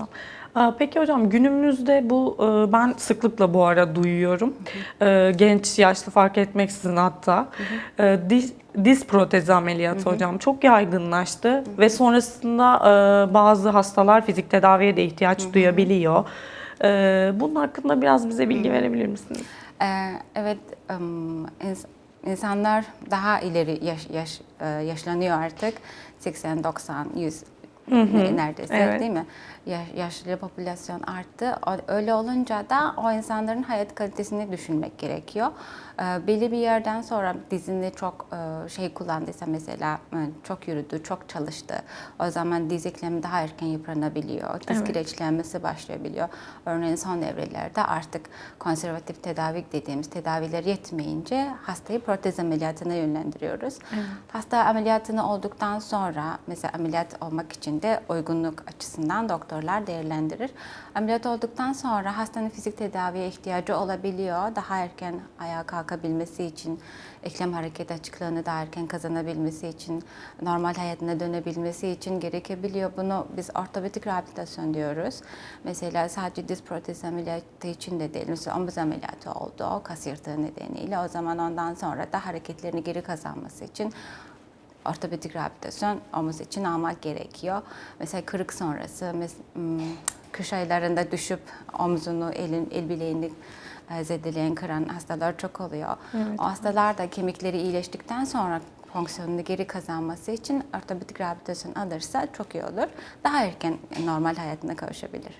hocam. Peki hocam günümüzde bu e, ben sıklıkla bu ara duyuyorum. E, Genç, yaşlı fark etmeksizin hatta. E, Diz, diz protezi ameliyatı hocam çok yaygınlaştı ve sonrasında bazı hastalar fizik tedaviye de ihtiyaç duyabiliyor. E, Bunun hakkında biraz bize bilgi verebilir misiniz? Evet, insanlar daha ileri yaş, yaş, yaşlanıyor artık. 80, 90, 100 neredeyse evet. değil mi? Ya- yaşlı popülasyon arttı. Öyle olunca da o insanların hayat kalitesini düşünmek gerekiyor. Ee, belli bir yerden sonra dizini çok e, şey kullandıysa mesela e, çok yürüdü, çok çalıştı. O zaman diz eklemi daha erken yıpranabiliyor. Diz Evet. kireçlenmesi başlayabiliyor. Örneğin son evrelerde artık konservatif tedavi dediğimiz tedaviler yetmeyince hastayı protez ameliyatına yönlendiriyoruz. Hasta ameliyatını olduktan sonra mesela ameliyat olmak için de uygunluk açısından doktorlar değerlendirir. Ameliyat olduktan sonra hastanın fizik tedaviye ihtiyacı olabiliyor. Daha erken ayağa kalkabilmesi için, eklem hareket açıklığını daha erken kazanabilmesi için, normal hayatına dönebilmesi için gerekebiliyor. Bunu biz ortopedik rehabilitasyon diyoruz. Mesela sadece diz protezi ameliyatı için de değil. Mesela omuz ameliyatı oldu, kas yırtığı nedeniyle. O zaman ondan sonra da hareketlerini geri kazanması için ortopedik rehabilitasyon omuz için almak gerekiyor. Mesela kırık sonrası, mes- m, kış aylarında düşüp omzunu, elin, el bileğini e, zedeleyen, kıran hastalar çok oluyor. O hastalar da kemikleri iyileştikten sonra fonksiyonunu geri kazanması için ortopedik rehabilitasyon alırsa çok iyi olur. Daha erken normal hayatına kavuşabilir.